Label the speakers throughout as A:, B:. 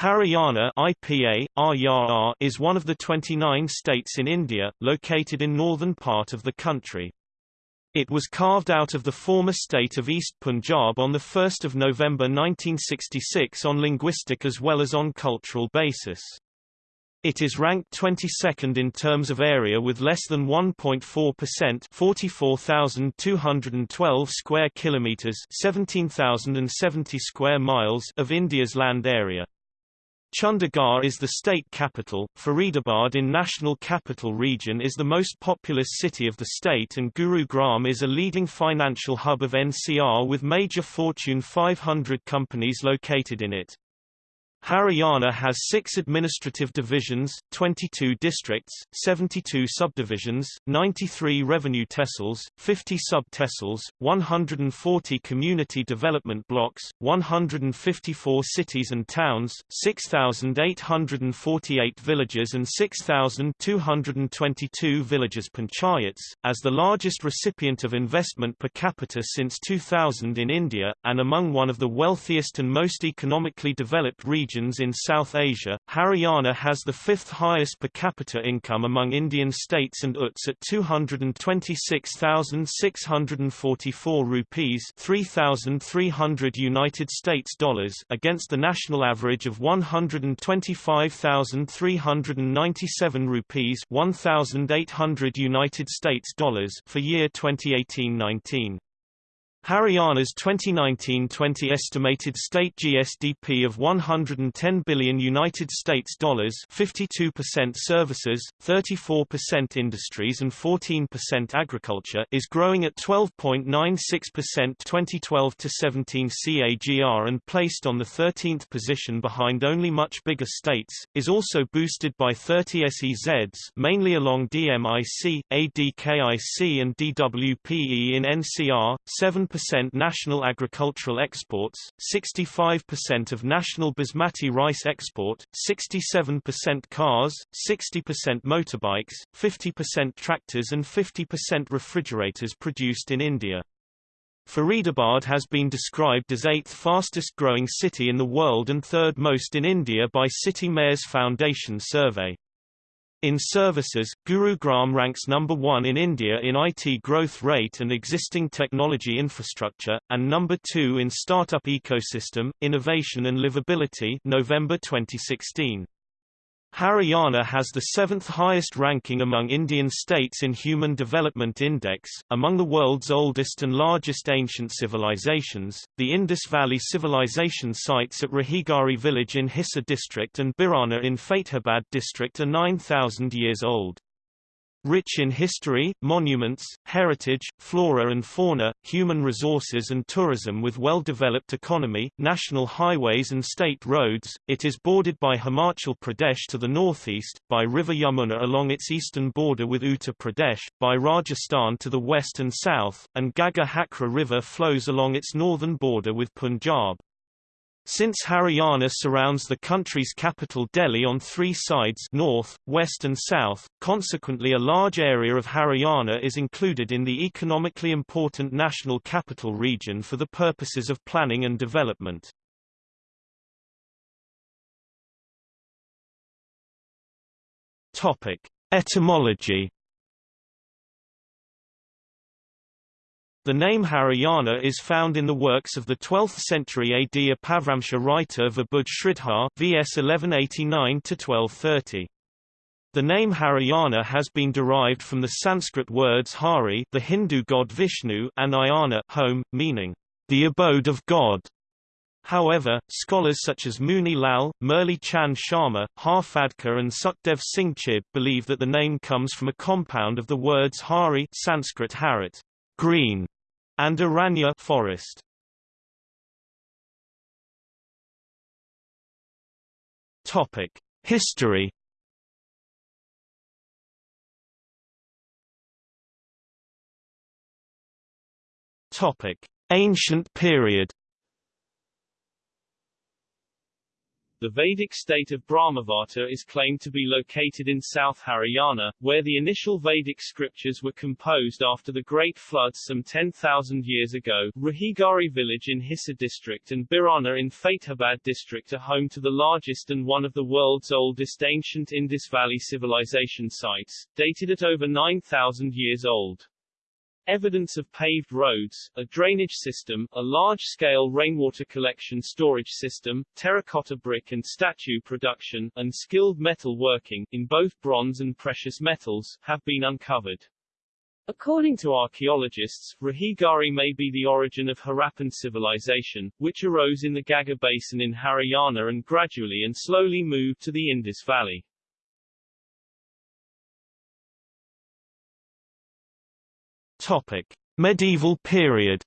A: Haryana IPA, is one of the 29 states in India, located in northern part of the country. It was carved out of the former state of East Punjab on 1 November 1966 on linguistic as well as on cultural basis. It is ranked 22nd in terms of area with less than 1.4% 44,212 square kilometers 17,070 square miles of India's land area. Chandigarh is the state capital, Faridabad in National Capital Region is the most populous city of the state and Gurugram is a leading financial hub of NCR with major Fortune 500 companies located in it. Haryana has six administrative divisions, 22 districts, 72 subdivisions, 93 revenue tehsils, 50 sub-tehsils, 140 community development blocks, 154 cities and towns, 6,848 villages and 6,222 villages panchayats, as the largest recipient of investment per capita since 2000 in India, and among one of the wealthiest and most economically developed regions regions in South Asia, Haryana has the fifth highest per capita income among Indian states and UTS at 226,644 rupees 3,300 United States dollars against the national average of 125,397 rupees 1,800 United States dollars for year 2018-19. Haryana's 2019-20 estimated state GSDP of 110 billion United States dollars, 52% services, 34% industries and 14% agriculture, is growing at 12.96% 2012 to 17 CAGR and placed on the 13th position behind only much bigger states. Is also boosted by 30 SEZs, mainly along DMIC, ADKIC and DWPE in NCR, 7 percent national agricultural exports, 65% of national basmati rice export, 67% cars, 60% motorbikes, 50% tractors and 50% refrigerators produced in India. Faridabad has been described as eighth fastest growing city in the world and third most in India by City Mayors Foundation survey. In services, Gurugram ranks number one in India in IT growth rate and existing technology infrastructure, and number two in startup ecosystem, innovation and livability November 2016. Haryana has the seventh highest ranking among Indian states in Human Development Index. Among the world's oldest and largest ancient civilizations, the Indus Valley Civilization sites at Rakhigarhi village in Hisar district and Bhirrana in Fatehabad district are 9,000 years old. Rich in history, monuments, heritage, flora and fauna, human resources and tourism with well-developed economy, national highways and state roads, it is bordered by Himachal Pradesh to the northeast, by River Yamuna along its eastern border with Uttar Pradesh, by Rajasthan to the west and south, and Ghaggar Hakra River flows along its northern border with Punjab. Since Haryana surrounds the country's capital Delhi on three sides north, west and south, consequently a large area of Haryana is included in the economically important National Capital Region for the purposes of planning and development. Etymology The name Haryana is found in the works of the 12th century AD Apabhramsha writer Vibudh Sridhar VS 1189-1230. The name Haryana has been derived from the Sanskrit words Hari the Hindu god Vishnu and Ayana home, meaning, the abode of God. However, scholars such as Muni Lal, Murli Chand Sharma, Har Phadke and Sukhdev Singh Chib believe that the name comes from a compound of the words Hari Sanskrit Harit green, and Aranya forest. Topic: History. Topic: Ancient period.
B: The Vedic state of Brahmavarta is claimed to be located in South Haryana, where the initial Vedic scriptures were composed after the Great Flood some 10,000 years ago. Rakhigarhi village in Hisar district and Bhirrana in Fatehabad district are home to the largest and one of the world's oldest ancient Indus Valley civilization sites, dated at over 9,000 years old. Evidence of paved roads, a drainage system, a large-scale rainwater collection storage system, terracotta brick and statue production, and skilled metal working, in both bronze and precious metals, have been uncovered. According to archaeologists, Rakhigarhi may be the origin of Harappan civilization, which arose in the Ghaggar Basin in Haryana and gradually and slowly moved to the Indus Valley.
A: Topic: Medieval period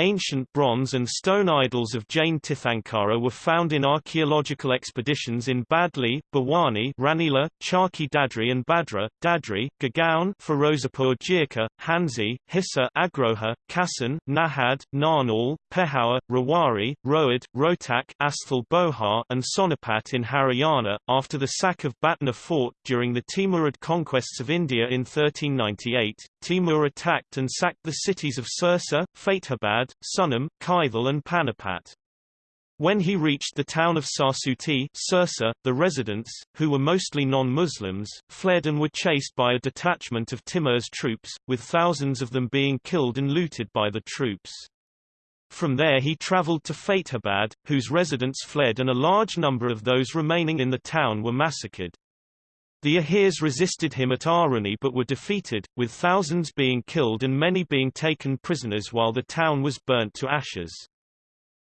A: Ancient bronze and stone idols of Jain Tirthankara were found in archaeological expeditions in Badli, Bhawani, Ranila, Charkhi Dadri and Badra, Dadri, Gurgaon, Firozpur Jhirka, Hansi, Hisar Agroha, Kassan, Nahad, Narnaul, Pehowa, Rewari, Rohad, Rohtak, Asthal Bohar and Sonipat in Haryana. After the sack of Bhatner fort during the Timurid conquests of India in 1398, Timur attacked and sacked the cities of Sirsa, Fatehabad, Sunam, Kaithal and Panipat. When he reached the town of Sarsuti Sirsa, the residents, who were mostly non-Muslims, fled and were chased by a detachment of Timur's troops, with thousands of them being killed and looted by the troops. From there he travelled to Fatehabad, whose residents fled and a large number of those remaining in the town were massacred. The Ahirs resisted him at Aruni but were defeated, with thousands being killed and many being taken prisoners while the town was burnt to ashes.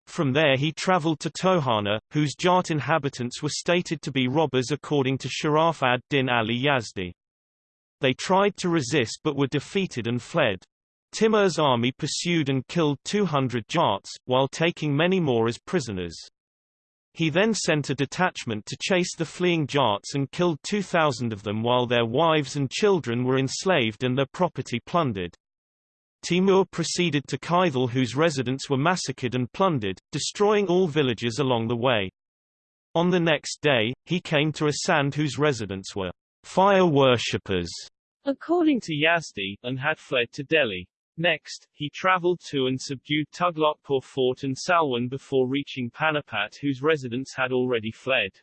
A: From there he travelled to Tohana, whose Jat inhabitants were stated to be robbers according to Sharaf ad-Din Ali Yazdi. They tried to resist but were defeated and fled. Timur's army pursued and killed 200 Jats, while taking many more as prisoners. He then sent a detachment to chase the fleeing Jats and killed 2,000 of them while their wives and children were enslaved and their property plundered. Timur proceeded to Kaithal whose residents were massacred and plundered, destroying all villages along the way. On the next day, he came to Asand whose residents were fire worshippers,
B: according to Yazdi, and had fled to Delhi. Next, he travelled to and subdued Tughlaqpur fort and Salwan before reaching Panipat whose residents had already fled.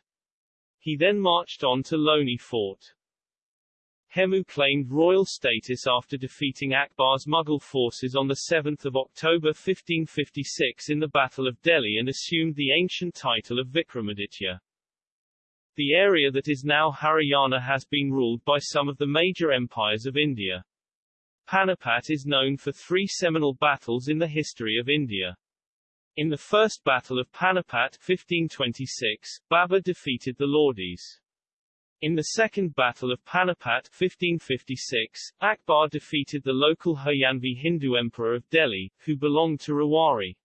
B: He then marched on to Loni fort. Hemu claimed royal status after defeating Akbar's Mughal forces on 7 October 1556 in the Battle of Delhi and assumed the ancient title of Vikramaditya. The area that is now Haryana has been ruled by some of the major empires of India. Panipat is known for three seminal battles in the history of India. In the First Battle of Panipat 1526, Babur defeated the Lodis. In the Second Battle of Panipat 1556, Akbar defeated the local Haryanvi Hindu emperor of Delhi, who belonged to Rewari.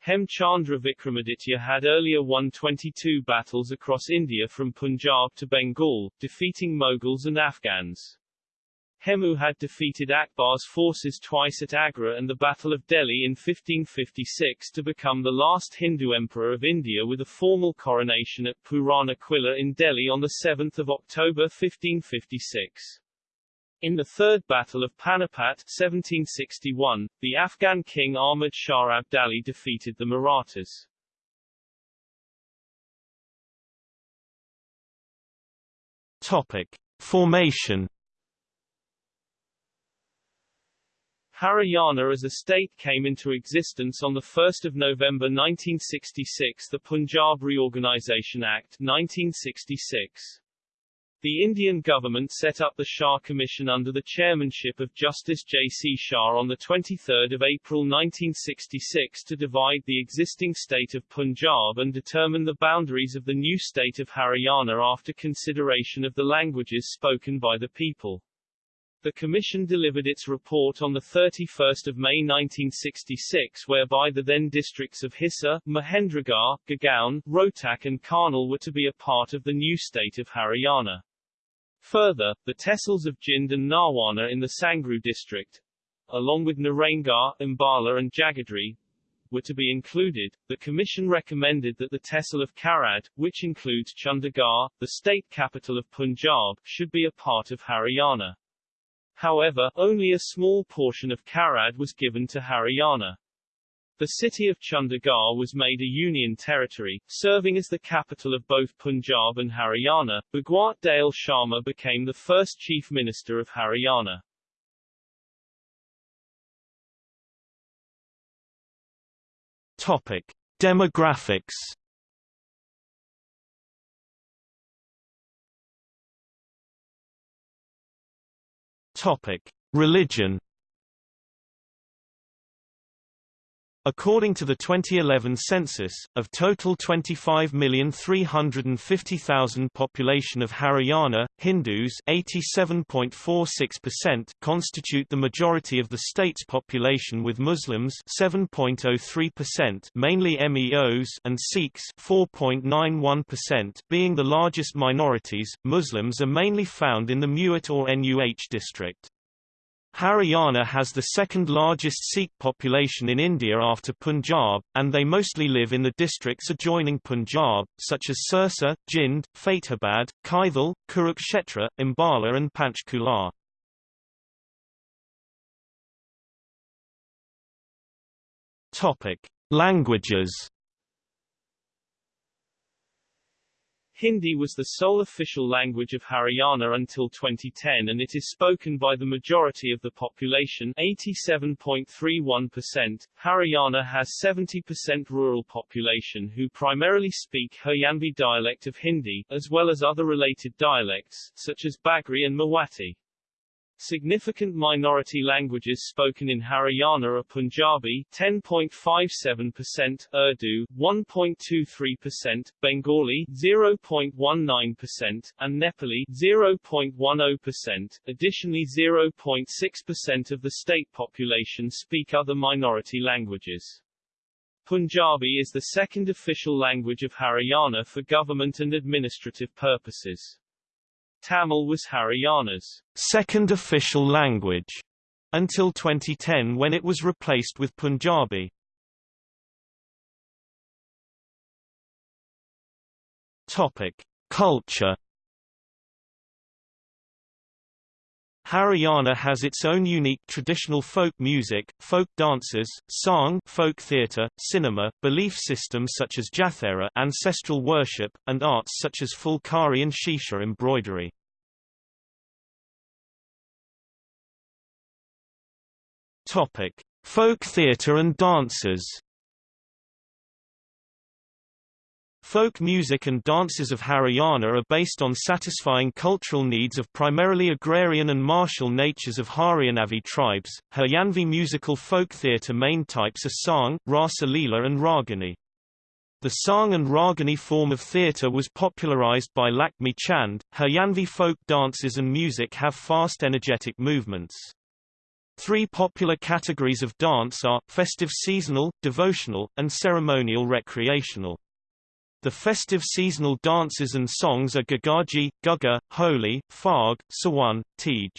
B: Hem Chandra Vikramaditya had earlier won 22 battles across India from Punjab to Bengal, defeating Mughals and Afghans. Hemu had defeated Akbar's forces twice at Agra and the Battle of Delhi in 1556 to become the last Hindu emperor of India with a formal coronation at Purana Quilla in Delhi on 7 October 1556. In the Third Battle of Panipat 1761, the Afghan king Ahmad Shah Abdali defeated the Marathas.
A: Topic. Formation
B: Haryana as a state came into existence on 1 November 1966 the Punjab Reorganisation Act 1966. The Indian government set up the Shah Commission under the chairmanship of Justice J. C. Shah on 23 April 1966 to divide the existing state of Punjab and determine the boundaries of the new state of Haryana after consideration of the languages spoken by the people. The Commission delivered its report on 31 May 1966 whereby the then districts of Hisar, Mahendragarh, Gurgaon, Rohtak and Karnal were to be a part of the new state of Haryana. Further, the tehsils of Jind and Narwana in the Sangrur district, along with Naraingarh, Ambala and Jagadhri, were to be included, the Commission recommended that the Tehsil of Kharar, which includes Chandigarh, the state capital of Punjab, should be a part of Haryana. However, only a small portion of Kharar was given to Haryana. The city of Chandigarh was made a union territory, serving as the capital of both Punjab and Haryana. Bhagwat Dayal Sharma became the first chief minister of Haryana.
A: Topic: Demographics. Topic: Religion. According to the 2011 census, of total 25,350,000 population of Haryana, Hindus 87.46% constitute the majority of the state's population with Muslims 7.03% mainly MEOs and Sikhs 4.91% being the largest minorities. Muslims are mainly found in the Mewat or NUH district. Haryana has the second largest Sikh population in India after Punjab, and they mostly live in the districts adjoining Punjab, such as Sirsa, Jind, Fatehabad, Kaithal, Kurukshetra, Ambala and Panchkula. Languages
B: Hindi was the sole official language of Haryana until 2010 and it is spoken by the majority of the population 87.31%. Haryana has 70% rural population who primarily speak Haryanvi dialect of Hindi, as well as other related dialects, such as Bagri and Mewati. Significant minority languages spoken in Haryana are Punjabi 10.57%, Urdu 1.23%, Bengali 0.19%, and Nepali 0.10%. Additionally 0.6% of the state population speak other minority languages. Punjabi is the second official language of Haryana for government and administrative purposes. Tamil was Haryana's
A: second official language until 2010 when it was replaced with Punjabi. Topic: Culture Haryana has its own unique traditional folk music, folk dances, song, folk theatre, cinema, belief systems such as Jathera ancestral worship, and arts such as Fulkari and Shisha embroidery. Topic: Folk theatre and dances. Folk music and dances of Haryana are based on satisfying cultural needs of primarily agrarian and martial natures of Haryanavi tribes. Haryanvi musical folk theatre main types are Sang, Rasa Leela and Ragini. The Sang and Ragini form of theatre was popularized by Lakhmi Chand. Haryanvi folk dances and music have fast energetic movements. Three popular categories of dance are, festive seasonal, devotional, and ceremonial recreational. The festive seasonal dances and songs are Gagaji, Gugga, Holi, Farg, Sawan, Tej.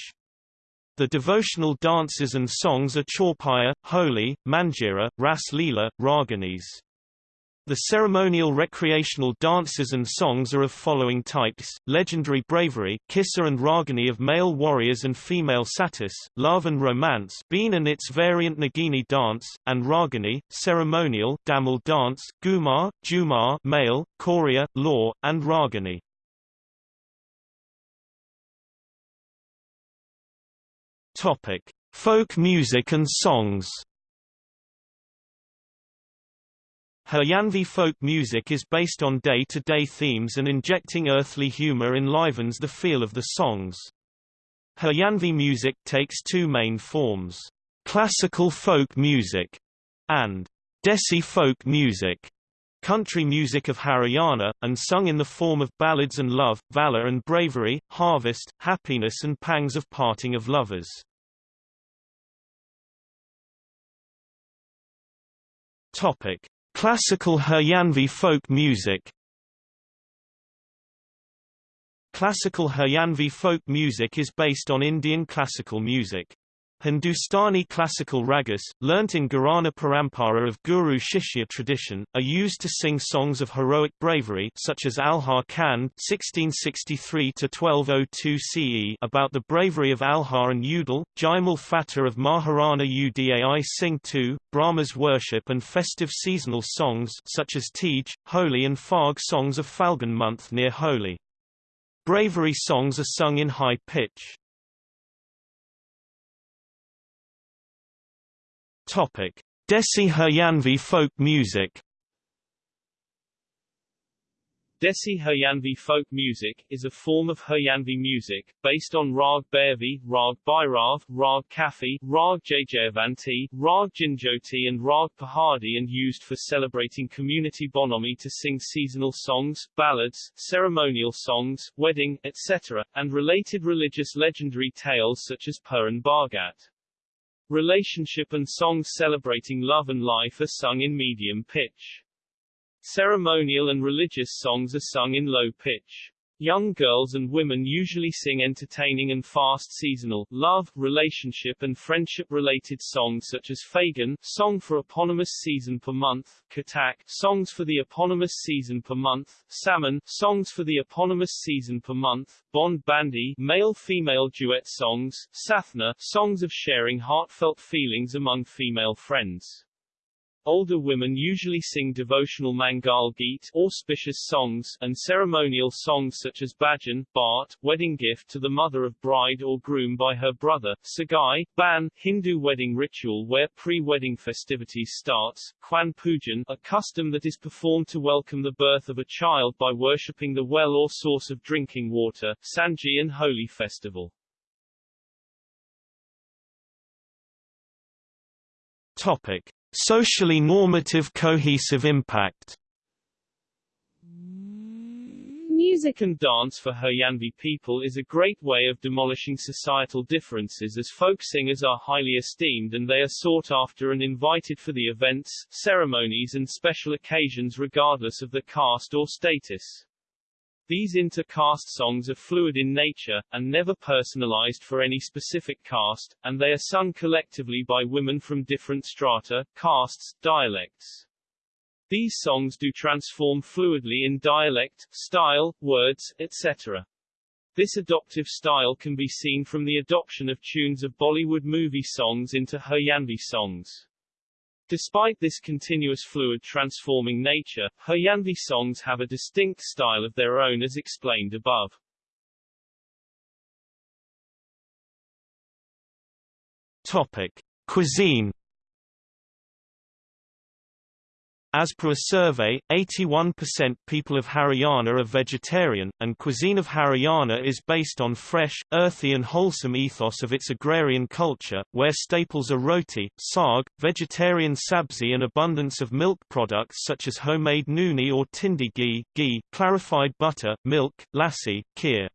A: The devotional dances and songs are Chaupaiya, Holi, Manjira, Ras Leela, Raganis. The ceremonial recreational dances and songs are of following types, legendary bravery Kissa and Ragini of male warriors and female satis, love and romance Been and its variant Nagini dance, and Ragini, ceremonial Dhamal dance, Gumar, Jumar male, Khoria, law, and Ragini. Folk music and songs Haryanvi folk music is based on day-to-day -day themes and injecting earthly humor enlivens the feel of the songs. Haryanvi music takes two main forms, classical folk music and Desi folk music, country music of Haryana, and sung in the form of ballads and love, valor and bravery, harvest, happiness and pangs of parting of lovers. Topic. Classical Haryanvi folk music Classical Haryanvi folk music is based on Indian classical music. Hindustani classical ragas, learnt in Gharana Parampara of Guru Shishya tradition, are used to sing songs of heroic bravery such as Alha Khand (1663–1202 CE) about the bravery of Alha and Udal, Jaimal Fatah of Maharana Udai Singh II, Brahma's worship and festive seasonal songs such as Tej, Holi and Phag songs of Falgun month near Holi. Bravery songs are sung in high pitch. Topic: Desi Haryanvi folk music.
B: Desi Haryanvi folk music is a form of Haryanvi music based on Rag Bhairavi, Rag Bhairav, Rag Kafi, Rag Jaijayavanti, Rag Janjoti and Rag Pahadi and used for celebrating community bonhomie to sing seasonal songs, ballads, ceremonial songs, wedding, etc., and related religious legendary tales such as Puran Bhagat. Relationship and songs celebrating love and life are sung in medium pitch. Ceremonial and religious songs are sung in low pitch. Young girls and women usually sing entertaining and fast seasonal, love, relationship and friendship-related songs such as Fagun, song for eponymous season per month, Katak, songs for the eponymous season per month, Salmon, songs for the eponymous season per month, Bond Bandy, male-female duet songs, Sathna, songs of sharing heartfelt feelings among female friends. Older women usually sing devotional Mangal Geet auspicious songs and ceremonial songs such as Bhajan, Bart, wedding gift to the mother of bride or groom by her brother, Sagai, Ban, Hindu wedding ritual where pre-wedding festivities starts, Kwan Pujan, a custom that is performed to welcome the birth of a child by worshipping the well or source of drinking water, Sanji and Holi festival.
A: Topic. Socially normative cohesive impact
B: Music and dance for Haryanvi people is a great way of demolishing societal differences as folk singers are highly esteemed and they are sought after and invited for the events, ceremonies and special occasions regardless of the caste or status. These inter-caste songs are fluid in nature, and never personalized for any specific caste, and they are sung collectively by women from different strata, castes, dialects. These songs do transform fluidly in dialect, style, words, etc. This adoptive style can be seen from the adoption of tunes of Bollywood movie songs into Haryanvi songs. Despite this continuous fluid transforming nature, Haryanvi songs have a distinct style of their own as explained above.
A: Topic. Cuisine As per a survey, 81% people of Haryana are vegetarian, and cuisine of Haryana is based on fresh, earthy and wholesome ethos of its agrarian culture, where staples are roti, saag, vegetarian sabzi and abundance of milk products such as homemade nooni or tindi ghee, ghee, clarified butter, milk, lassi, kheer.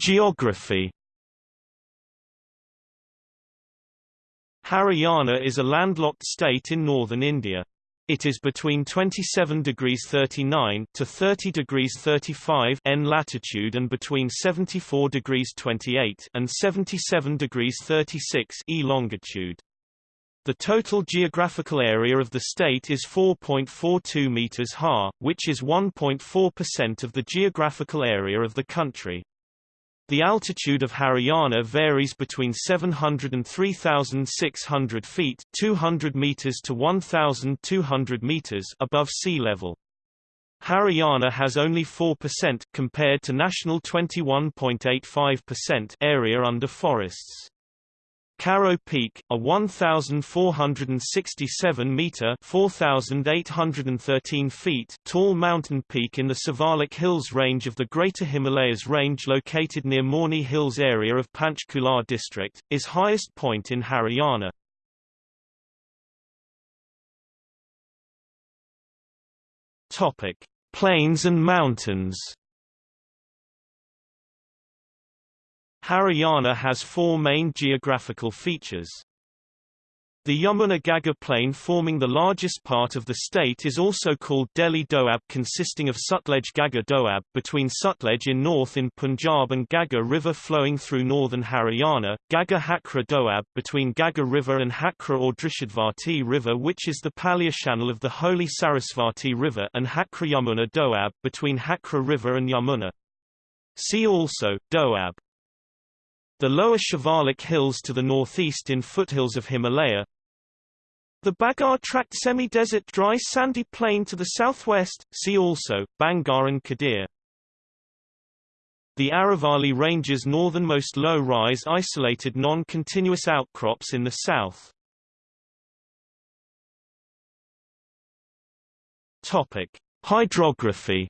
A: Geography Haryana is a landlocked state in northern India. It is between 27 degrees 39 to 30 degrees 35 N latitude and between 74 degrees 28 and 77 degrees 36 E longitude. The total geographical area of the state is 4.42 meters ha, which is 1.4% of the geographical area of the country. The altitude of Haryana varies between 700 and 3,600 feet 200 meters to 1,200 meters above sea level. Haryana has only 4% compared to national 21.85% area under forests. Karoh Peak, a 1,467-metre (4,813 feet) tall mountain peak in the Shivalik Hills range of the Greater Himalayas range located near Morni Hills area of Panchkula district, is highest point in Haryana. Plains and mountains Haryana has four main geographical features. The Yamuna-Ghaggar plain forming the largest part of the state is also called Delhi Doab consisting of Sutlej-Ghaggar Doab between Sutlej in north in Punjab and Ghaggar River flowing through northern Haryana, Ghaggar Hakra Doab between Ghaggar River and Hakra or Drishadvati River which is the paleochannel of the holy Sarasvati River and Hakra Yamuna Doab between Hakra River and Yamuna. See also, Doab. The lower Shivalik hills to the northeast in foothills of Himalaya, the Bagar tract semi-desert dry sandy plain to the southwest, see also, Bangar and Khadar. The Aravalli Range's northernmost low-rise isolated non-continuous outcrops in the south. Topic: Hydrography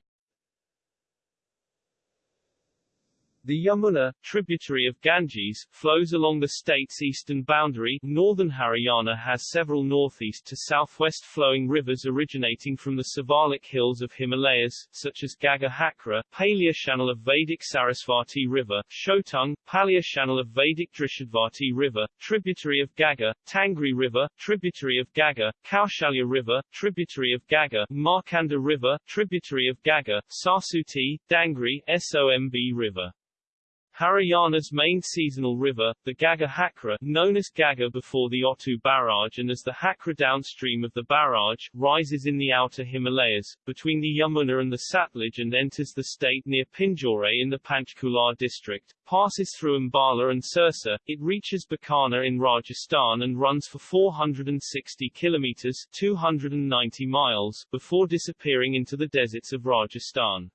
B: The Yamuna, tributary of Ganges, flows along the state's eastern boundary. Northern Haryana has several northeast to southwest flowing rivers originating from the Shivalik hills of Himalayas, such as Ghaggar Hakra, paleochannel of Vedic Sarasvati River, Chautang, Palya channel of Vedic Drishadvati River, tributary of Ghaggar, Tangri River, tributary of Ghaggar, Kaushalya River, tributary of Ghaggar, Markanda River, tributary of Ghaggar, Sarsuti, Dangri, Somb River. Haryana's main seasonal river, the Ghaggar Hakra, known as Ghaggar before the Otu Barrage and as the Hakra downstream of the barrage, rises in the outer Himalayas, between the Yamuna and the Satluj and enters the state near Pinjore in the Panchkula district, passes through Ambala and Sirsa, it reaches Bikaner in Rajasthan and runs for 460 kilometers 290 miles, before disappearing into the deserts of Rajasthan.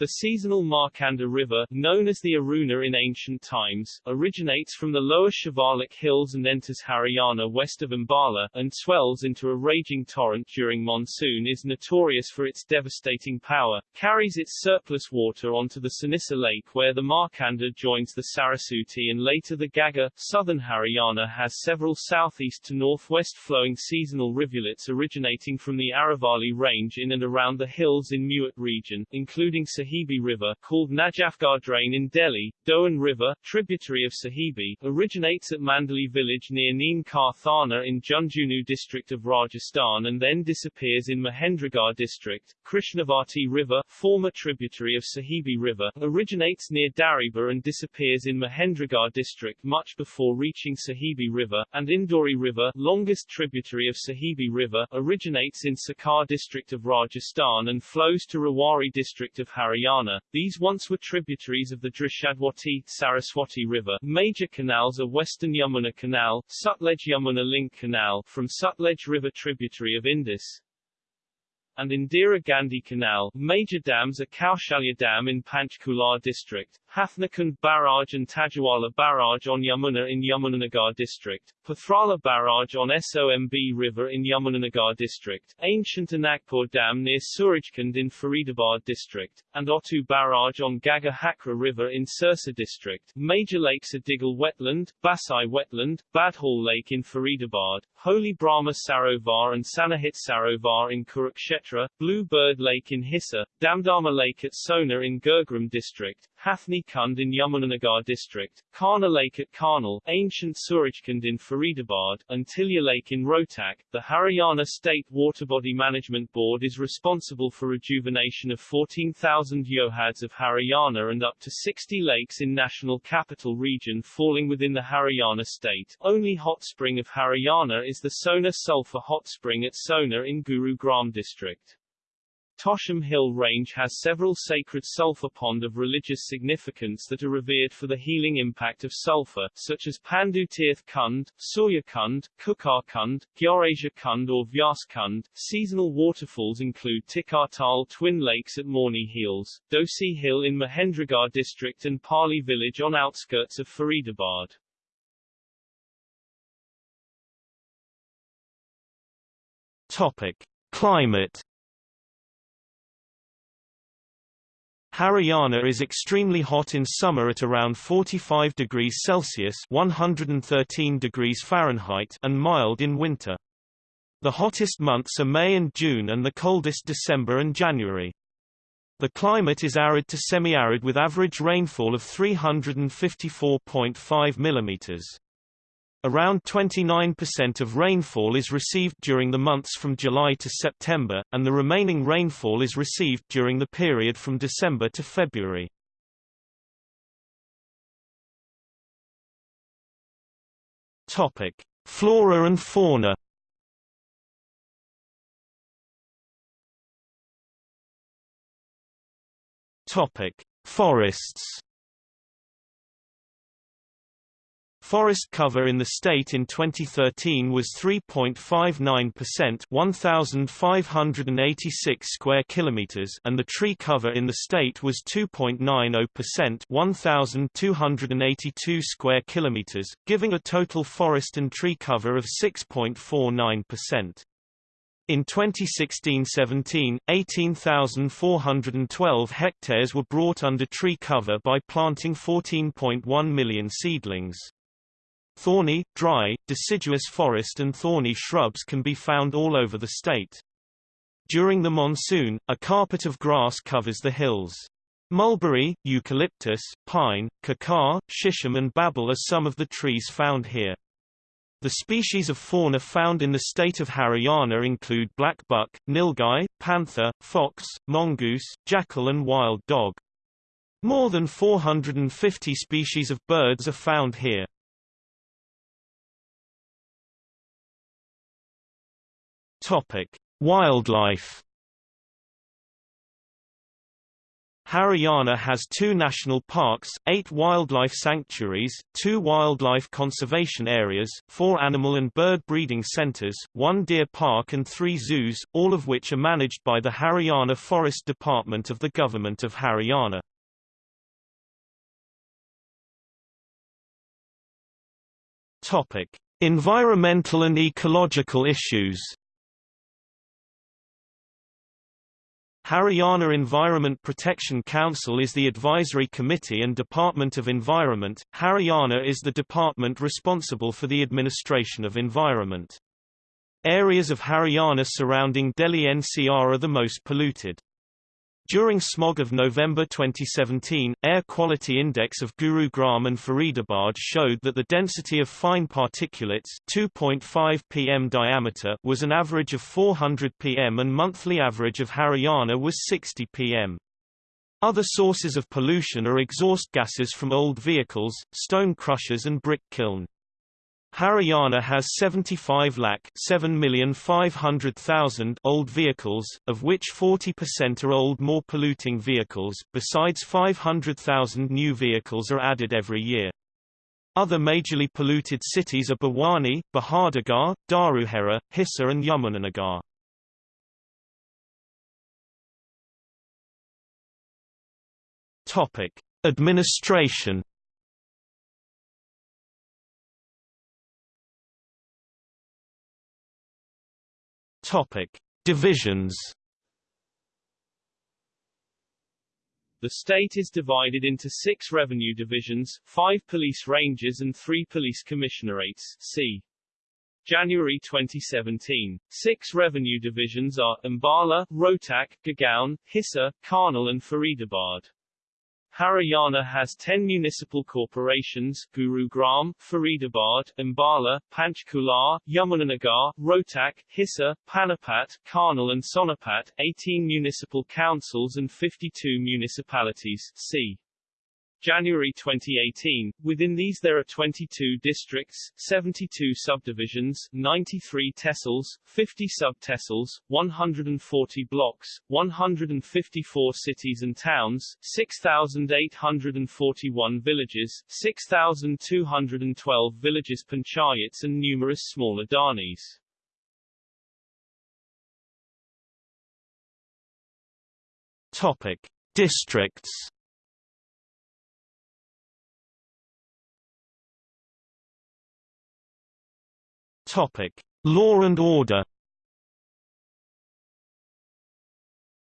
B: The seasonal Markanda River, known as the Aruna in ancient times, originates from the lower Shivalik hills and enters Haryana west of Ambala, and swells into a raging torrent during monsoon is notorious for its devastating power, carries its surplus water onto the Sanissa Lake where the Markanda joins the Saraswati and later the Ghaggar. Southern Haryana has several southeast to northwest flowing seasonal rivulets originating from the Aravalli range in and around the hills in Mewat region, including Sahib Sahibi River, called Najafgarh Drain in Delhi, Dohan River, tributary of Sahibi, originates at Mandali village near Neem Ka Thana in Jhunjhunu district of Rajasthan and then disappears in Mahendragarh district. Krishnavati River, former tributary of Sahibi River, originates near Dariba and disappears in Mahendragarh district much before reaching Sahibi River, and Indori River, longest tributary of Sahibi River, originates in Sikar district of Rajasthan and flows to Rewari district of Haryana Haryana. These once were tributaries of the Drishadwati Saraswati River. Major canals are Western Yamuna Canal, Sutlej Yamuna Link Canal from Sutlej River tributary of Indus, and Indira Gandhi Canal. Major dams are Kaushalya Dam in Panchkula district, Hathnikund Barrage and Tajawala Barrage on Yamuna in Yamunanagar district, Pathrala Barrage on Somb River in Yamunanagar district, Ancient Anagpur Dam near Surajkund in Faridabad district, and Otu Barrage on Ghaggar Hakra River in Sirsa district. Major lakes are Digal Wetland, Basai Wetland, Badhal Lake in Faridabad, Holy Brahma Sarovar and Sanahit Sarovar in Kurukshetra, Blue Bird Lake in Hisar, Damdama Lake at Sohna in Gurgaon district, Hathni Kund in Yamunanagar district, Karna Lake at Karnal, ancient Surajkund in Faridabad, and Tilya Lake in Rohtak. The Haryana State Waterbody Management Board is responsible for rejuvenation of 14,000 johads of Haryana and up to 60 lakes in National Capital Region falling within the Haryana state. Only hot spring of Haryana is the Sohna Sulphur Hot Spring at Sohna in Gurugram district. Tosham Hill Range has several sacred sulfur pond of religious significance that are revered for the healing impact of sulfur, such as Pandu Tirth Kund, Surya Kund, Kukar Kund, Gyarasia Kund or Vyas Kund. Seasonal waterfalls include Tikartal Twin Lakes at Morni Hills, Dosi Hill in Mahendragarh district and Pali village on outskirts of Faridabad.
A: Topic. Climate Haryana is extremely hot in summer at around 45 degrees Celsius 113 degrees Fahrenheit and mild in winter. The hottest months are May and June and the coldest December and January. The climate is arid to semi-arid with average rainfall of 354.5 mm. Around 29% of rainfall is received during the months from July to September, and the remaining rainfall is received during the period from December to February. Topic: Flora and fauna. Topic: Forests. Forest cover in the state in 2013 was 3.59%, 1586 square kilometers, and the tree cover in the state was 2.90%, 1282 square kilometers, giving a total forest and tree cover of 6.49%. In 2016-17, 18,412 hectares were brought under tree cover by planting 14.1 million seedlings. Thorny, dry, deciduous forest and thorny shrubs can be found all over the state. During the monsoon, a carpet of grass covers the hills. Mulberry, eucalyptus, pine, kakar, shisham and babul are some of the trees found here. The species of fauna found in the state of Haryana include black buck, nilgai, panther, fox, mongoose, jackal and wild dog. More than 450 species of birds are found here. Topic: Wildlife. Haryana has two national parks, eight wildlife sanctuaries, two wildlife conservation areas, four animal and bird breeding centres, one deer park and three zoos, all of which are managed by the Haryana Forest Department of the Government of Haryana. Topic: Environmental and ecological issues. Haryana Environment Protection Council is the advisory committee and Department of Environment. Haryana is the department responsible for the administration of environment. Areas of Haryana surrounding Delhi NCR are the most polluted. During smog of November 2017, air quality index of Gurugram and Faridabad showed that the density of fine particulates 2.5 pm diameter was an average of 400 pm and monthly average of Haryana was 60 pm. Other sources of pollution are exhaust gases from old vehicles, stone crushers and brick kiln. Haryana has 75 lakh 7,500,000 old vehicles, of which 40% are old more polluting vehicles, besides 500,000 new vehicles are added every year. Other majorly polluted cities are Bhiwani, Bahadurgarh, Dharuhera, Hisar and Yamunanagar. Topic: Administration Topic: Divisions.
B: The state is divided into six revenue divisions, five police ranges and three police commissionerates. See January 2017. Six revenue divisions are Ambala, Rohtak, Gurgaon, Hisar, Karnal and Faridabad. Haryana has 10 municipal corporations, Gurugram, Faridabad, Ambala, Panchkula, Yamunanagar, Rohtak, Hisar, Panipat, Karnal and Sonipat, 18 municipal councils and 52 municipalities, c. January 2018. Within these there are 22 districts, 72 subdivisions, 93 tehsils, 50 sub-tehsils, 140 blocks, 154 cities and towns, 6,841 villages, 6,212 villages panchayats and numerous smaller dhanis.
A: Topic: Districts Topic: Law and order.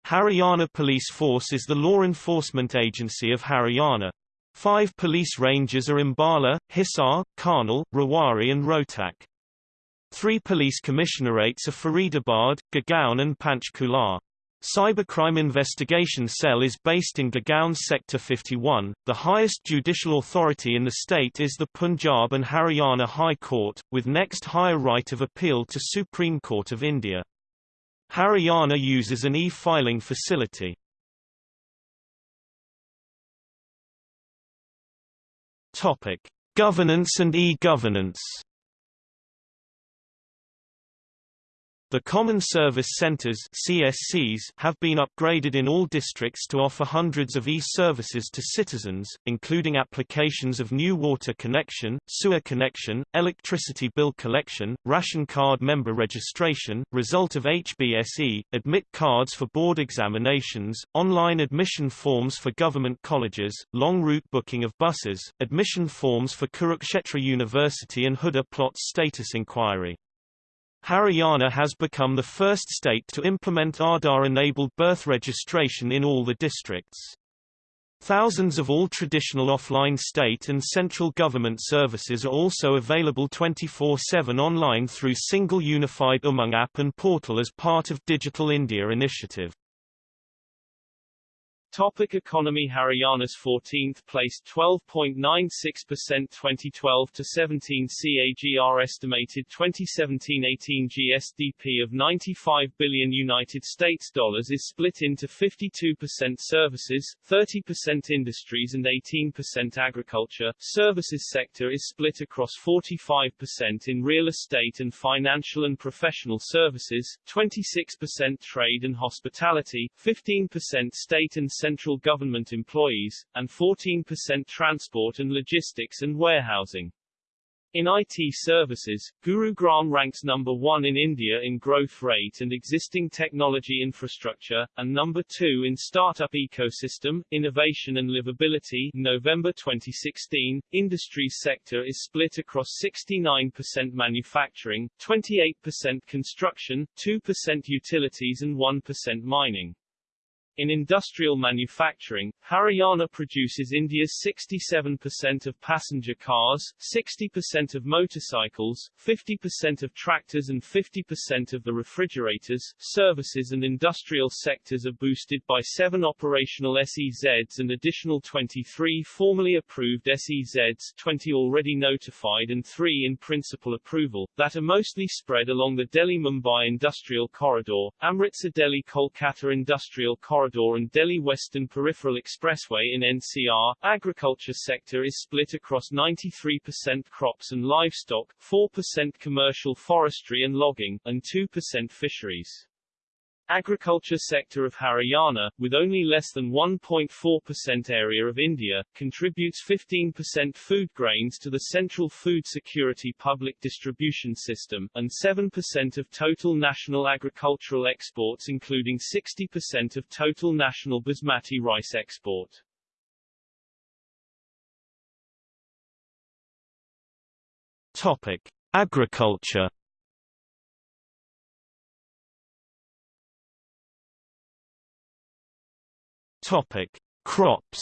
A: Haryana Police Force is the law enforcement agency of Haryana. Five police ranges are Ambala, Hisar, Karnal, Rewari and Rohtak. Three police commissionerates are Faridabad, Gurgaon and Panchkula. Cybercrime Investigation Cell is based in Gurgaon Sector 51. The highest judicial authority in the state is the Punjab and Haryana High Court, with next higher right of appeal to Supreme Court of India. Haryana uses an e-filing facility. Topic: Governance and e-governance. The Common Service Centres (CSCs) have been upgraded in all districts to offer hundreds of e-services to citizens, including applications of new water connection, sewer connection, electricity bill collection, ration card member registration, result of HBSE, admit cards for board examinations, online admission forms for government colleges, long route booking of buses, admission forms for Kurukshetra University and Huda plot status inquiry. Haryana has become the first state to implement Aadhaar-enabled birth registration in all the districts. Thousands of all traditional offline state and central government services are also available 24-7 online through single unified Umang app and portal as part of Digital India initiative.
B: Topic economy Haryana's 14th place 12.96% 2012 to 17 CAGR estimated 2017-18 GSDP of 95 billion United States dollars is split into 52% services, 30% industries and 18% agriculture. Services sector is split across 45% in real estate and financial and professional services, 26% trade and hospitality, 15% state and central government employees, and 14% transport and logistics and warehousing. In IT services, Gurugram ranks number one in India in growth rate and existing technology infrastructure, and number two in startup ecosystem, innovation and livability. November 2016, industries sector is split across 69% manufacturing, 28% construction, 2% utilities and 1% mining. In industrial manufacturing, Haryana produces India's 67% of passenger cars, 60% of motorcycles, 50% of tractors and 50% of the refrigerators. Services and industrial sectors are boosted by seven operational SEZs and additional 23 formally approved SEZs 20 already notified and 3 in principle approval, that are mostly spread along the Delhi-Mumbai Industrial Corridor, Amritsar-Delhi-Kolkata Industrial Corridor Corridor and Delhi Western Peripheral Expressway in NCR. Agriculture sector is split across 93% crops and livestock, 4% commercial forestry and logging, and 2% fisheries. Agriculture sector of Haryana, with only less than 1.4% area of India, contributes 15% food grains to the Central Food Security Public Distribution System, and 7% of total national agricultural exports including 60% of total national basmati rice export.
A: Topic. Agriculture Topic: Crops.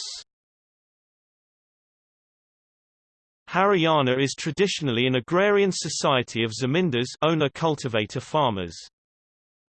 A: Haryana is traditionally an agrarian society of zamindars owner-cultivator farmers.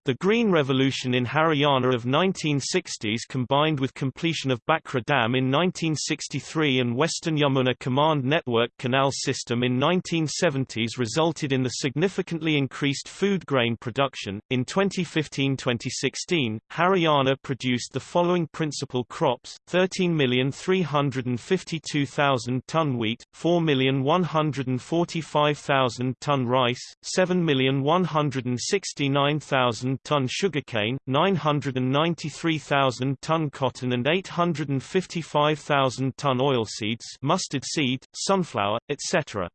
A: The Green Revolution in Haryana of 1960s combined with completion of Bhakra Dam in 1963 and Western Yamuna Command Network Canal System in 1970s resulted in the significantly increased food grain production. In 2015-2016, Haryana produced the following principal crops: 13,352,000 ton wheat, 4,145,000 ton rice, 7,169,000 ton sugarcane, 993,000 ton cotton and 855,000 ton oilseeds mustard seed, sunflower, etc.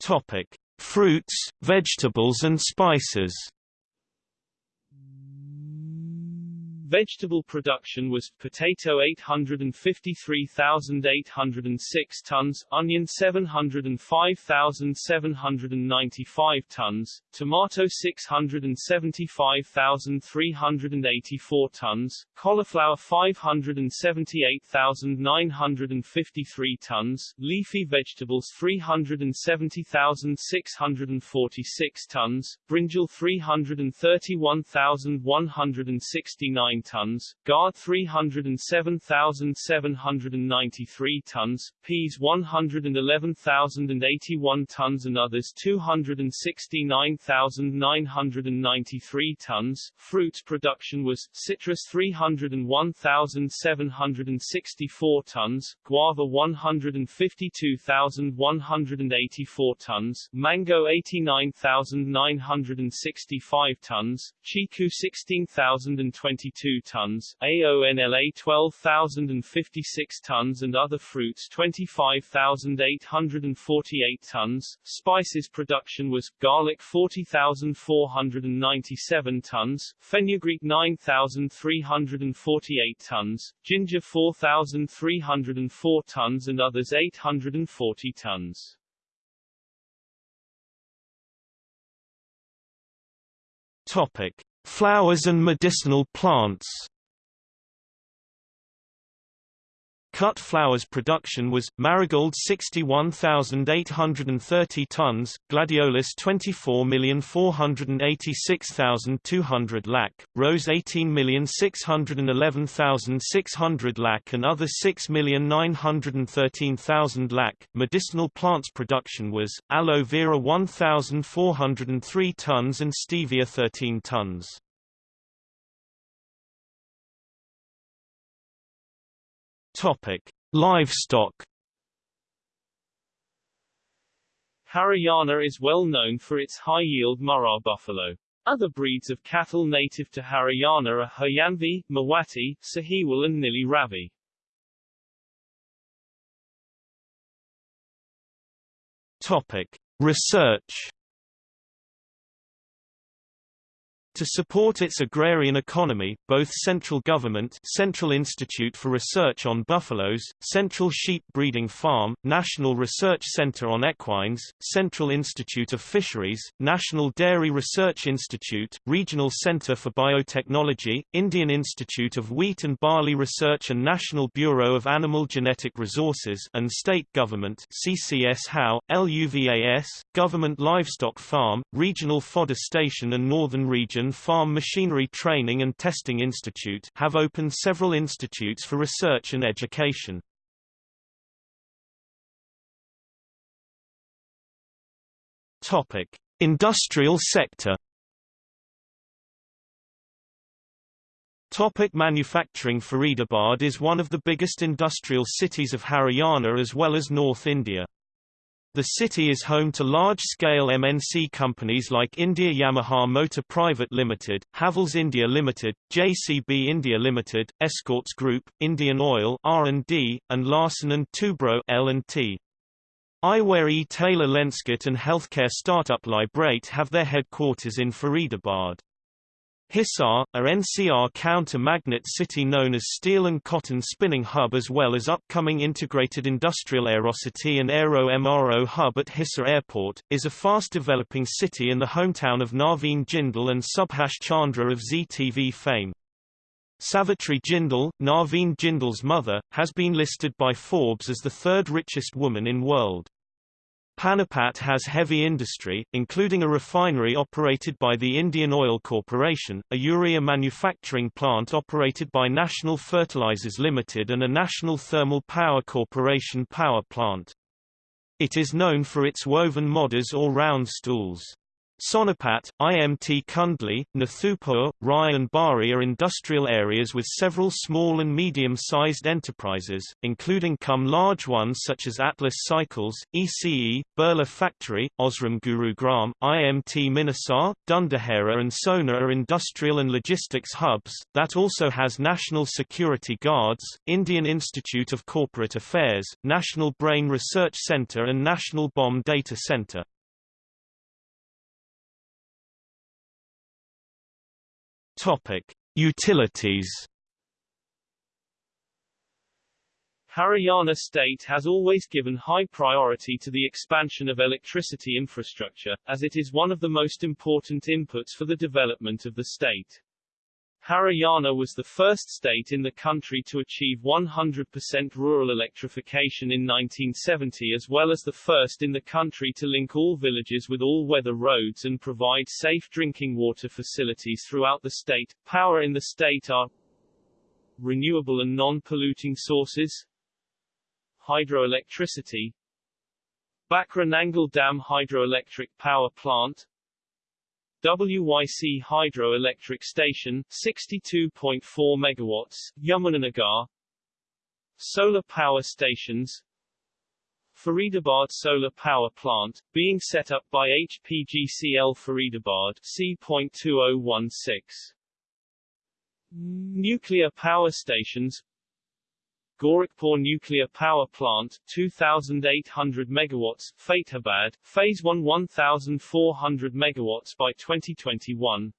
A: Topic: Fruits, vegetables and spices.
B: Vegetable production was potato 853,806 tons, onion 705,795 tons, tomato 675,384 tons, cauliflower 578,953 tons, leafy vegetables 370,646 tons, brinjal 331,169 tons, gourd 307,793 tons, peas 111,081 tons and others 269,993 tons. Fruits production was, citrus 301,764 tons, guava 152,184 tons, mango 89,965 tons, chiku 16,022 tons, AONLA 12,056 tons and other fruits 25,848 tons. Spices production was, garlic 40,497 tons, fenugreek 9,348 tons, ginger 4,304 tons and others 840 tons.
A: Topic: Flowers and medicinal plants Cut flowers production was, marigold 61,830 tons, gladiolus 24,486,200 lac, rose 18,611,600 lac and other 6,913,000 lac. Medicinal plants production was, aloe vera 1,403 tons and stevia 13 tons. Topic: Livestock.
B: Haryana is well known for its high-yield Murrah buffalo. Other breeds of cattle native to Haryana are Haryanvi, Mewati, Sahiwal and Nili Ravi.
A: Topic: Research. To support its agrarian economy, both central government Central Institute for Research on Buffaloes, Central Sheep Breeding Farm, National Research Center on Equines, Central Institute of Fisheries, National Dairy Research Institute, Regional Center for Biotechnology, Indian Institute of Wheat and Barley Research and National Bureau of Animal Genetic Resources and State Government CCS HAU, LUVAS, Government Livestock Farm, Regional Fodder Station and Northern Region Farm Machinery Training and Testing Institute have opened several institutes for research and education. Topic: Industrial sector. Topic manufacturing Faridabad is one of the biggest industrial cities of Haryana as well as North India. The city is home to large-scale MNC companies like India Yamaha Motor Private Limited, Havells India Limited, JCB India Limited, Escorts Group, Indian Oil R&D, and Larsen & Toubro L&T. Eyewear e-tailer Lenskart and healthcare startup Lybrate have their headquarters in Faridabad. Hisar, a NCR counter-magnet city known as Steel and Cotton Spinning Hub as well as upcoming Integrated Industrial Aerocity and Aero MRO Hub at Hisar Airport, is a fast-developing city in the hometown of Naveen Jindal and Subhash Chandra of Zee TV fame. Savitri Jindal, Naveen Jindal's mother, has been listed by Forbes as the third richest woman in world. Panipat has heavy industry, including a refinery operated by the Indian Oil Corporation, a urea manufacturing plant operated by National Fertilizers Limited and a National Thermal Power Corporation power plant. It is known for its woven mudhas or round stools. Sonipat, IMT Kundli, Nathupur, Rai and Barhi are industrial areas with several small and medium-sized enterprises, including come large ones such as Atlas Cycles, ECE, Birla Factory, Osram Gurugram, IMT Manesar, Dundahera and Sohna are industrial and logistics hubs, that also has National Security Guards, Indian Institute of Corporate Affairs, National Brain Research Center and National Bomb Data Center. Topic: Utilities
B: Haryana state has always given high priority to the expansion of electricity infrastructure, as it is one of the most important inputs for the development of the state. Haryana was the first state in the country to achieve 100% rural electrification in 1970 as well as the first in the country to link all villages with all-weather roads and provide safe drinking water facilities throughout the state. Power in the state are renewable and non-polluting sources, hydroelectricity, Bhakra Nangal Dam Hydroelectric Power Plant, WYC Hydroelectric Station 62.4 MW, Yamunanagar. Solar power stations. Faridabad Solar Power Plant, being set up by HPGCL Faridabad C.2016 Nuclear power stations Gorakhpur Nuclear Power Plant 2800 megawatts Fatehabad Phase 1 1400 megawatts by 2021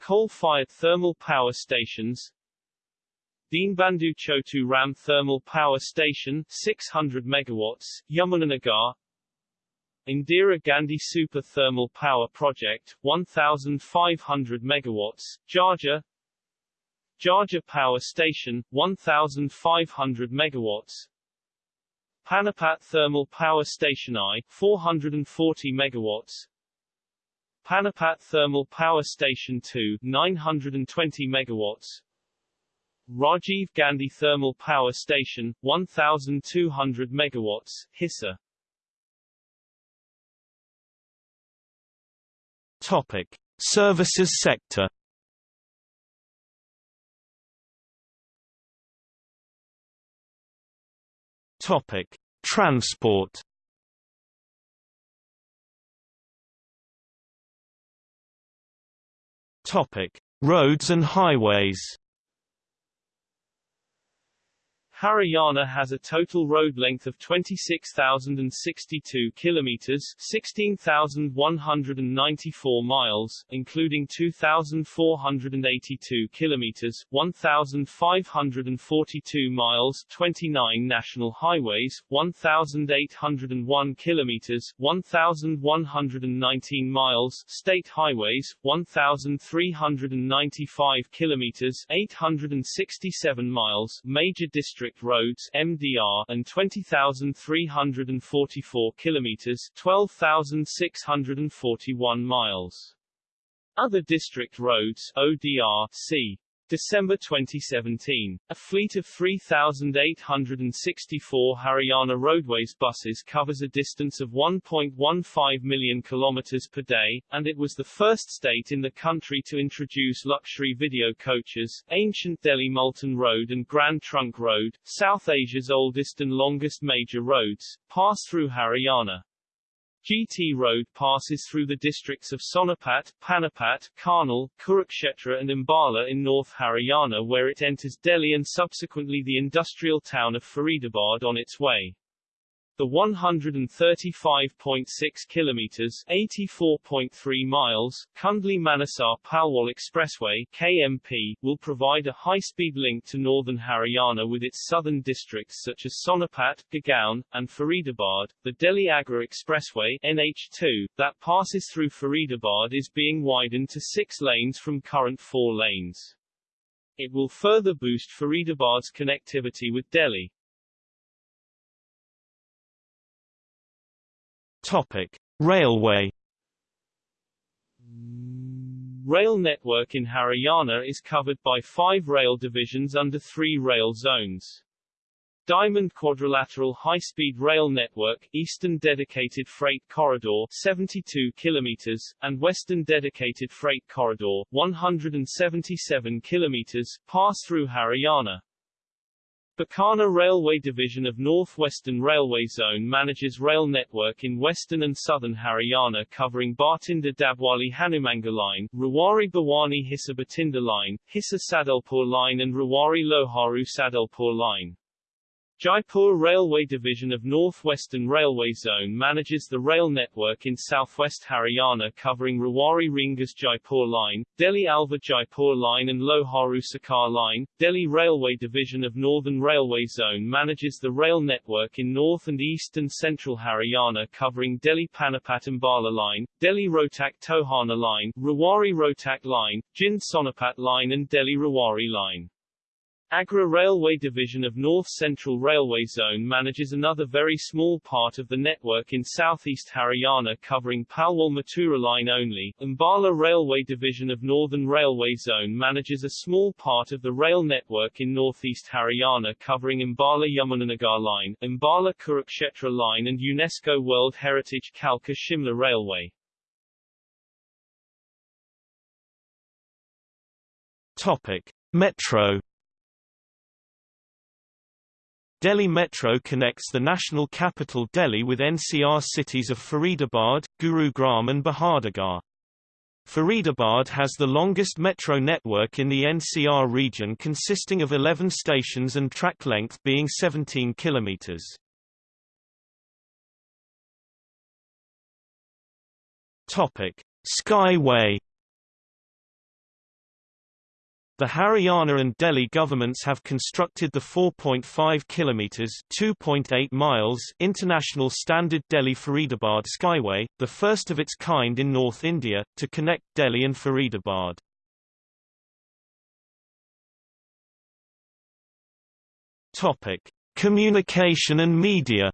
B: Coal-fired thermal power stations. Deenbandhu Chotu Ram Thermal Power Station 600 megawatts Yamunanagar. Indira Gandhi Super Thermal Power Project 1500 megawatts Jhajjar Jhajjar Power Station, 1,500 megawatts. Panipat Thermal Power Station I, 440 megawatts. Panipat Thermal Power Station 2, 920 megawatts. Rajiv Gandhi Thermal Power Station, 1,200 megawatts, Hisar.
A: Topic: Services sector. Topic: Transport. Topic: Roads and highways.
B: Haryana has a total road length of 26,062 kilometers, 16,194 miles, including 2,482 kilometers, 1,542 miles, 29 national highways, 1,801 kilometers, 1,119 miles, state highways, 1,395 kilometers, 867 miles, major district district roads MDR and 20,344 kilometers 12,641 miles. Other district roads ODR c. December 2017, a fleet of 3,864 Haryana Roadways buses covers a distance of 1.15 million kilometers per day, and it was the first state in the country to introduce luxury video coaches. Ancient Delhi Multan Road and Grand Trunk Road, South Asia's oldest and longest major roads, pass through Haryana. GT Road passes through the districts of Sonipat, Panipat, Karnal, Kurukshetra and Ambala in North Haryana where it enters Delhi and subsequently the industrial town of Faridabad on its way. The 135.6 kilometers (84.3 miles) Kundli-Manesar Palwal Expressway (KMP) will provide a high-speed link to northern Haryana with its southern districts such as Sonipat, Gurgaon, and Faridabad. The Delhi-Agra Expressway (NH2) that passes through Faridabad is being widened to six lanes from current four lanes. It will further boost Faridabad's connectivity with Delhi.
A: Topic: Railway.
B: Rail network in Haryana is covered by five rail divisions under three rail zones. Diamond Quadrilateral High-Speed Rail Network, Eastern Dedicated Freight Corridor 72 kilometers, and Western Dedicated Freight Corridor 177 kilometers, pass through Haryana. Bikaner Railway Division of North Western Railway Zone manages rail network in western and southern Haryana covering Bhatinda Dabwali Hanumangarh Line, Rewari Bawani Hisar Bhatinda Line, Hisar Sadulpur Line and Rewari Loharu Sadulpur Line. Jaipur Railway Division of North Western Railway Zone manages the rail network in southwest Haryana covering Rewari Ringas Jaipur Line, Delhi Alwar Jaipur Line and Loharu Sikar Line. Delhi Railway Division of Northern Railway Zone manages the rail network in north and east and central Haryana covering Delhi Panipat Ambala Line, Delhi Rohtak Tohana Line, Rewari Rohtak Line, Jind Sonipat Line and Delhi Rewari Line. Agra Railway Division of North Central Railway Zone manages another very small part of the network in southeast Haryana covering Palwal Mathura line only. Ambala Railway Division of Northern Railway Zone manages a small part of the rail network in northeast Haryana covering Ambala Yamunanagar line, Ambala Kurukshetra line and UNESCO World Heritage Kalka Shimla Railway.
A: Topic: Metro Delhi Metro connects the national capital Delhi with NCR cities of Faridabad, Gurugram and Bahadurgarh. Faridabad has the longest metro network in the NCR region consisting of 11 stations and track length being 17 kilometers. Topic: Skyway the Haryana and Delhi governments have constructed the 4.5 kilometers (2.8 miles) international standard Delhi-Faridabad Skyway, the first of its kind in North India, to connect Delhi and Faridabad. Topic: Communication and media.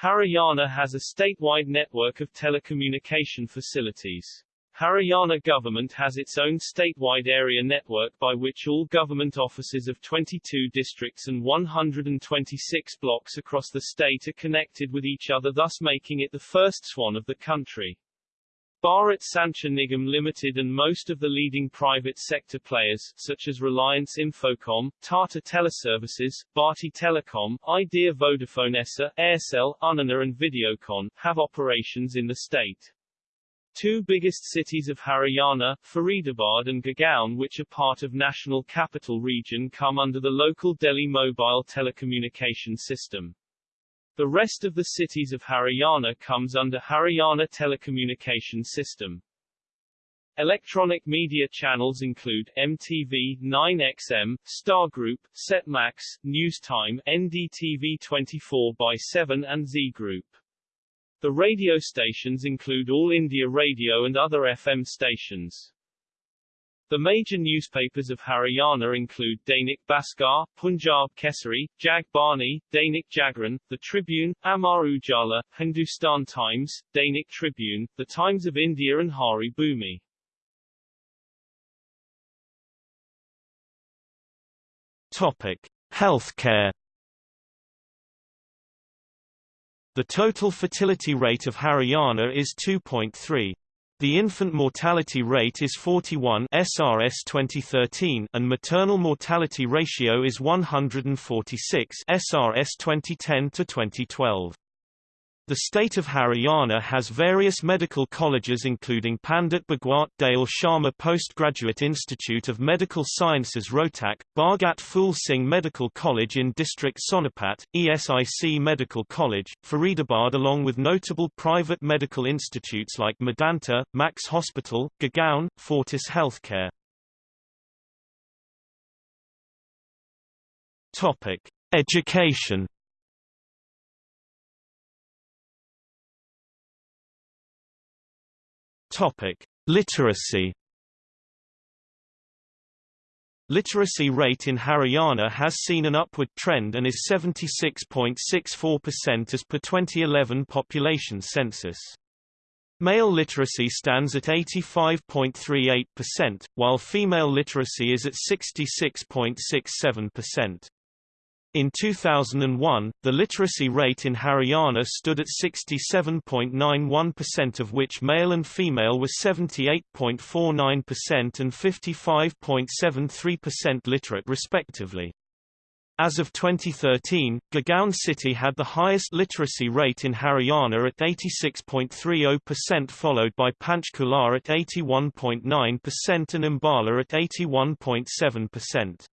B: Haryana has a statewide network of telecommunication facilities. Haryana government has its own statewide area network by which all government offices of 22 districts and 126 blocks across the state are connected with each other thus making it the first SWAN of the country. Bharat Sanchar Nigam Limited and most of the leading private sector players, such as Reliance Infocom, Tata Teleservices, Bharti Telecom, Idea Vodafone Essar, Aircel, Uninor and Videocon, have operations in the state. Two biggest cities of Haryana, Faridabad and Gurgaon which are part of National Capital Region come under the local Delhi mobile telecommunication system. The rest of the cities of Haryana comes under Haryana Telecommunication System. Electronic media channels include MTV, 9XM, Star Group, Setmax, Newstime, NDTV 24x7 and Zee Group. The radio stations include All India Radio and other FM stations. The major newspapers of Haryana include Dainik Bhaskar, Punjab Kesari, Jag Bani, Dainik Jagran, The Tribune, Amar Ujala, Hindustan Times, Dainik Tribune, The Times of India and Hari Bhumi.
A: Topic: Healthcare The total fertility rate of Haryana is 2.3. The infant mortality rate is 41 SRS 2013 and maternal mortality ratio is 146 SRS 2010 to 2012. The state of Haryana has various medical colleges including Pandit Bhagwat Dayal Sharma Postgraduate Institute of Medical Sciences Rohtak, Bhagat Phul Singh Medical College in District Sonipat, ESIC Medical College, Faridabad along with notable private medical institutes like Medanta, Max Hospital, Gurgaon, Fortis Healthcare. Education Topic: Literacy. Literacy rate in Haryana has seen an upward trend and is 76.64% as per 2011 population census. Male literacy stands at 85.38%, while female literacy is at 66.67%. In 2001, the literacy rate in Haryana stood at 67.91% of which male and female were 78.49% and 55.73% literate respectively. As of 2013, Gurgaon city had the highest literacy rate in Haryana at 86.30% followed by Panchkula at 81.9% and Ambala at 81.7%.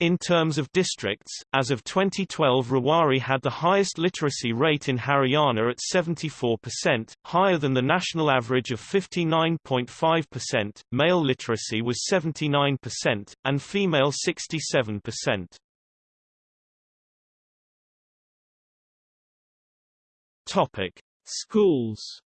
A: In terms of districts, as of 2012 Rewari had the highest literacy rate in Haryana at 74%, higher than the national average of 59.5%, male literacy was 79%, and female 67%. Topic.
B: Schools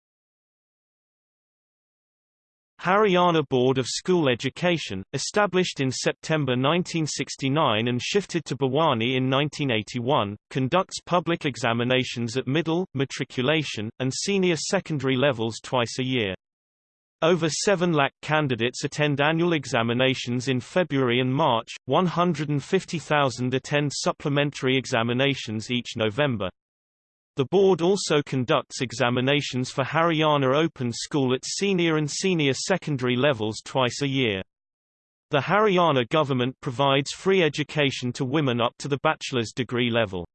A: Haryana Board of School Education, established in September 1969 and shifted to Bhiwani in 1981, conducts public examinations at middle, matriculation, and senior secondary levels twice a year. Over 7 lakh candidates attend annual examinations in February and March, 150,000 attend supplementary examinations each November. The board also conducts examinations for Haryana Open School at senior and senior secondary levels twice a year. The Haryana government provides free education to women up to the bachelor's degree level.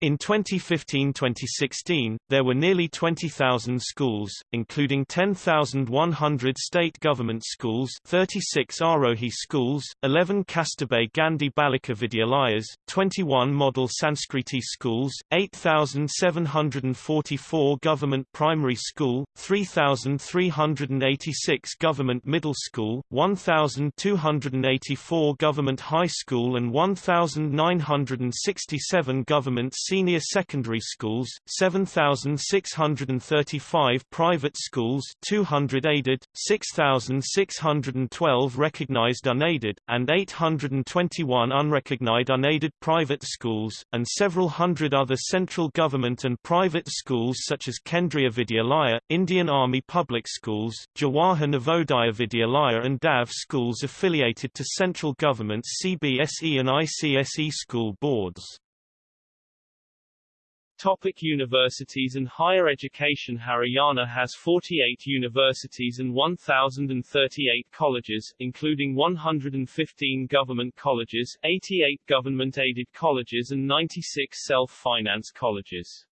A: In 2015-2016, there were nearly 20,000 schools, including 10,100 state government schools 36 Arohi schools, 11 Kasturba Gandhi Balika Vidyalayas, 21 model Sanskriti schools, 8,744 government primary school, 3,386 government middle school, 1,284 government high school and 1,967 government senior secondary schools, 7,635 private schools 200 aided, 6,612 recognized unaided, and 821 unrecognized unaided private schools, and several hundred other central government and private schools such as Kendriya Vidyalaya, Indian Army Public Schools, Jawahar Navodaya Vidyalaya and DAV schools affiliated to central government's CBSE and ICSE school boards.
B: Topic universities and higher education Haryana has 48 universities and 1,038 colleges, including 115 government colleges, 88 government-aided colleges and 96 self-finance colleges.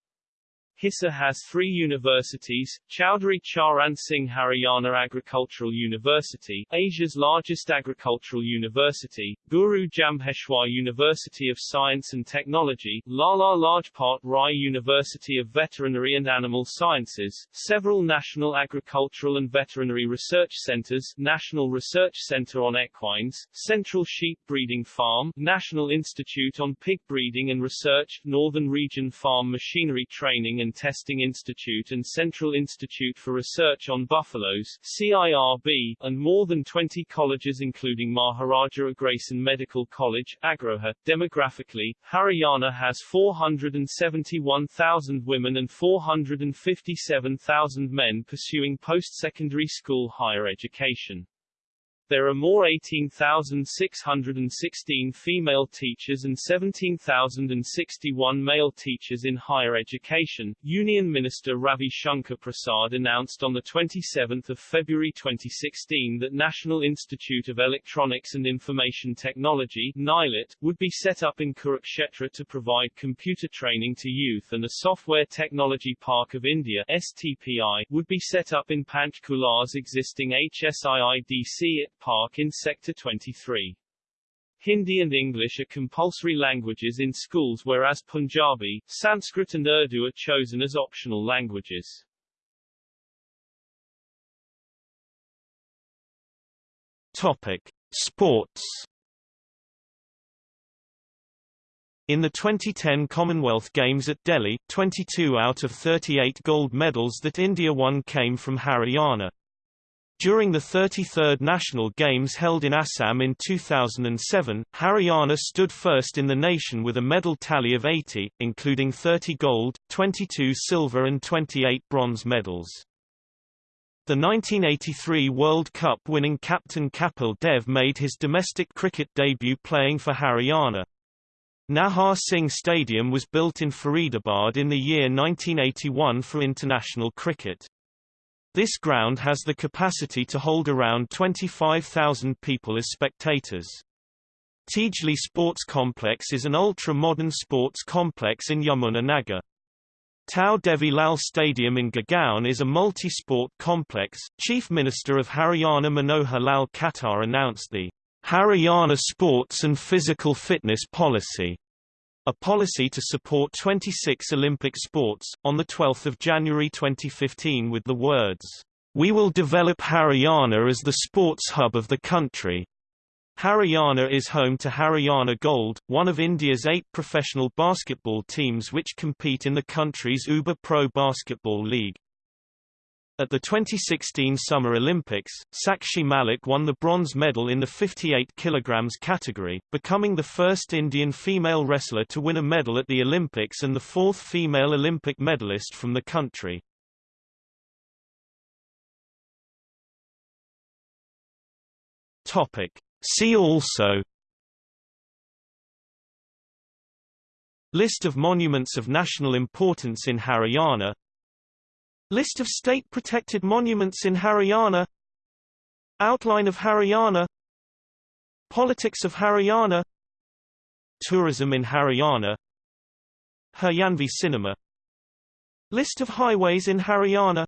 B: Hisar has three universities, Chaudhry Charan Singh Haryana Agricultural University, Asia's largest agricultural university, Guru Jambheshwar University of Science and Technology, Lala Lajpat Rai University of Veterinary and Animal Sciences, several national agricultural and veterinary research centers, National Research Center on Equines, Central Sheep Breeding Farm, National Institute on Pig Breeding and Research, Northern Region Farm Machinery Training and and Testing Institute and Central Institute for Research on Buffaloes CIRB, and more than 20 colleges including Maharaja Agrasen Medical College, Agroha. Demographically, Haryana has 471,000 women and 457,000 men pursuing post-secondary school higher education. There are more 18,616 female teachers and 17,061 male teachers in higher education, Union Minister Ravi Shankar Prasad announced on 27 February 2016 that National Institute of Electronics and Information Technology NIELIT, would be set up in Kurukshetra to provide computer training to youth and a Software Technology Park of India STPI, would be set up in Panchkula's existing HSIIDC at Park in Sector 23. Hindi and English are compulsory languages in schools whereas Punjabi, Sanskrit and Urdu are chosen as optional languages.
A: Topic: Sports. In the 2010 Commonwealth Games at Delhi, 22 out of 38 gold medals that India won came from Haryana. During the 33rd National Games held in Assam in 2007, Haryana stood first in the nation with a medal tally of 80, including 30 gold, 22 silver and 28 bronze medals. The 1983 World Cup winning captain Kapil Dev made his domestic cricket debut playing for Haryana. Nahar Singh Stadium was built in Faridabad in the year 1981 for international cricket. This ground has the capacity to hold around 25,000 people as spectators. Tejli Sports Complex is an ultra-modern sports complex in Yamuna Nagar. Tau Devi Lal Stadium in Gurgaon is a multi-sport complex. Chief Minister of Haryana Manohar Lal Khattar announced the Haryana Sports and Physical Fitness Policy, a policy to support 26 Olympic sports, on 12 January 2015 with the words, "...we will develop Haryana as the sports hub of the country." Haryana is home to Haryana Gold, one of India's eight professional basketball teams which compete in the country's UBA Pro Basketball League. At the 2016 Summer Olympics, Sakshi Malik won the bronze medal in the 58 kg category, becoming the first Indian female wrestler to win a medal at the Olympics and the fourth female Olympic medalist from the country. Topic. See also List of monuments of national importance in Haryana List of state-protected monuments in Haryana Outline of Haryana Politics of Haryana Tourism in Haryana Haryanvi Cinema List of highways in Haryana